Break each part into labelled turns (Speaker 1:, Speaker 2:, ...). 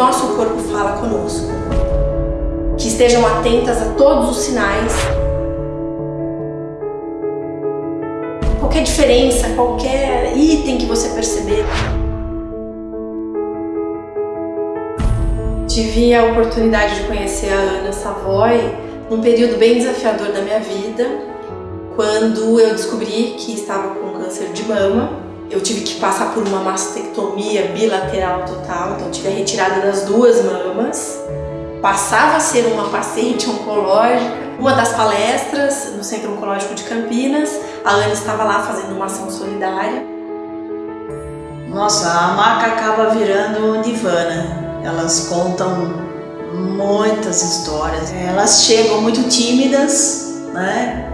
Speaker 1: nosso corpo fala conosco. Que estejam atentas a todos os sinais. Qualquer diferença, qualquer item que você perceber. Tive a oportunidade de conhecer a Ana Savoy num período bem desafiador da minha vida, quando eu descobri que estava com câncer de mama eu tive que passar por uma mastectomia bilateral total, então tive a retirada das duas mamas. Passava a ser uma paciente oncológica. Uma das palestras no Centro Oncológico de Campinas, a Ana estava lá fazendo uma ação solidária.
Speaker 2: Nossa, a maca acaba virando divana. Elas contam muitas histórias. Elas chegam muito tímidas, né,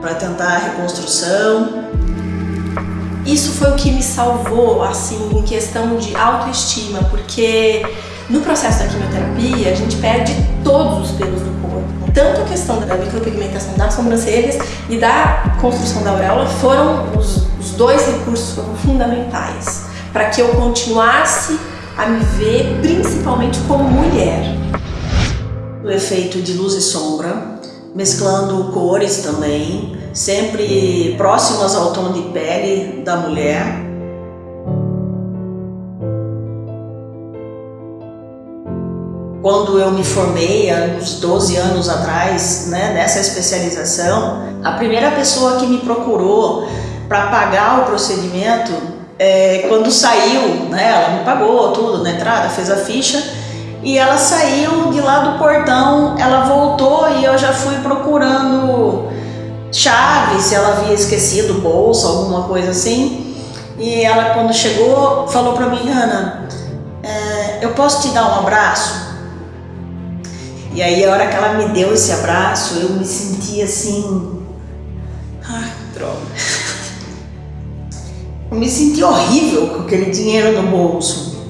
Speaker 2: para tentar a reconstrução.
Speaker 1: Isso foi o que me salvou, assim, em questão de autoestima, porque no processo da quimioterapia a gente perde todos os pelos do corpo. Tanto a questão da micropigmentação das sobrancelhas e da construção da auréola foram os, os dois recursos foram fundamentais para que eu continuasse a me ver principalmente como mulher
Speaker 2: o efeito de luz e sombra, mesclando cores também, sempre próximas ao tom de pele da mulher. Quando eu me formei, há uns 12 anos atrás, né, nessa especialização, a primeira pessoa que me procurou para pagar o procedimento, é, quando saiu, né, ela me pagou tudo na entrada, fez a ficha, e ela saiu de lá do portão, ela voltou e eu já fui procurando chave, se ela havia esquecido bolsa, alguma coisa assim. E ela quando chegou falou para mim, Ana, é, eu posso te dar um abraço? E aí a hora que ela me deu esse abraço, eu me senti assim, ai droga. Eu me senti horrível com aquele dinheiro no bolso.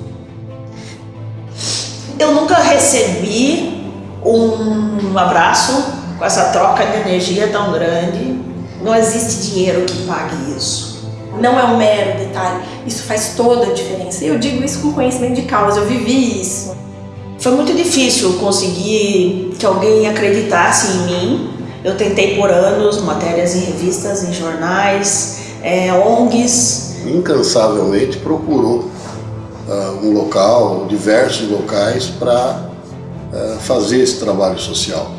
Speaker 2: Eu nunca recebi um abraço com essa troca de energia tão grande. Não existe dinheiro que pague isso.
Speaker 1: Não é um mero detalhe, isso faz toda a diferença. Eu digo isso com conhecimento de causa, eu vivi isso.
Speaker 2: Foi muito difícil conseguir que alguém acreditasse em mim. Eu tentei por anos, matérias em revistas, em jornais, é, ONGs.
Speaker 3: Incansavelmente procurou uh, um local, diversos locais para uh, fazer esse trabalho social.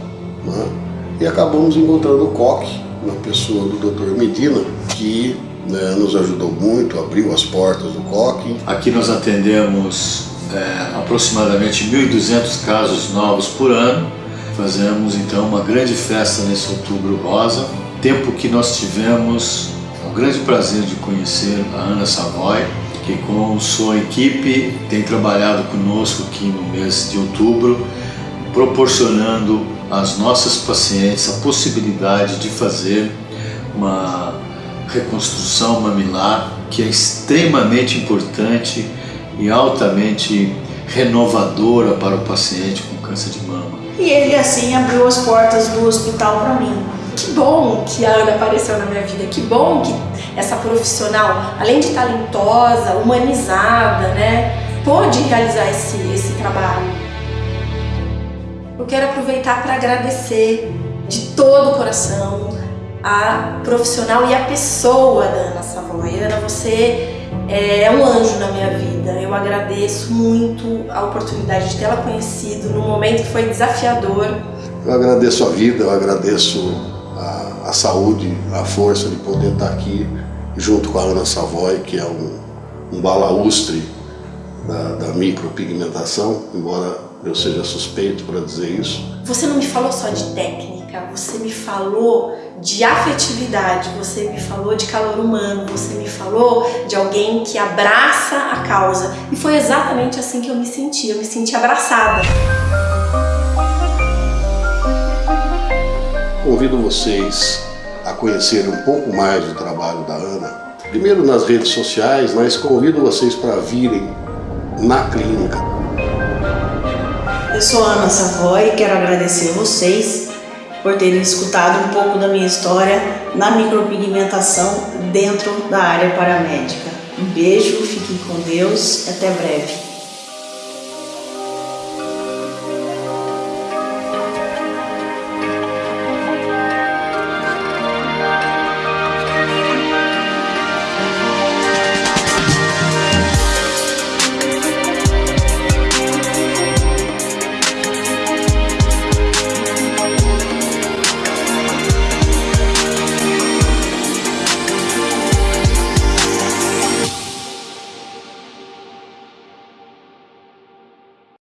Speaker 3: Né? E acabamos encontrando o COC, na pessoa do Dr. Medina, que né, nos ajudou muito, abriu as portas do COC.
Speaker 4: Aqui nós atendemos é, aproximadamente 1.200 casos novos por ano. Fazemos então uma grande festa nesse outubro rosa, tempo que nós tivemos o grande prazer de conhecer a Ana Savoy, que com sua equipe tem trabalhado conosco aqui no mês de outubro, proporcionando às nossas pacientes a possibilidade de fazer uma reconstrução mamilar que é extremamente importante e altamente renovadora para o paciente com câncer de mama.
Speaker 2: E ele assim abriu as portas do hospital para mim.
Speaker 1: Que bom que a Ana apareceu na minha vida, que bom que essa profissional, além de talentosa, humanizada, né, pôde realizar esse, esse trabalho. Eu quero aproveitar para agradecer de todo o coração a profissional e a pessoa da Ana Savoy. Ana, você é um anjo na minha vida. Eu agradeço muito a oportunidade de tê-la conhecido num momento que foi desafiador.
Speaker 3: Eu agradeço a vida, eu agradeço a, a saúde, a força de poder estar aqui junto com a Ana Savoy, que é um, um balaustre da, da micropigmentação, embora eu seja suspeito para dizer isso.
Speaker 1: Você não me falou só de técnica, você me falou de afetividade, você me falou de calor humano, você me falou de alguém que abraça a causa. E foi exatamente assim que eu me senti, eu me senti abraçada.
Speaker 3: Convido vocês a conhecer um pouco mais do trabalho da Ana, primeiro nas redes sociais, mas convido vocês para virem na clínica.
Speaker 2: Sou Ana Savoy e quero agradecer vocês por terem escutado um pouco da minha história na micropigmentação dentro da área paramédica. Um beijo, fiquem com Deus, até breve.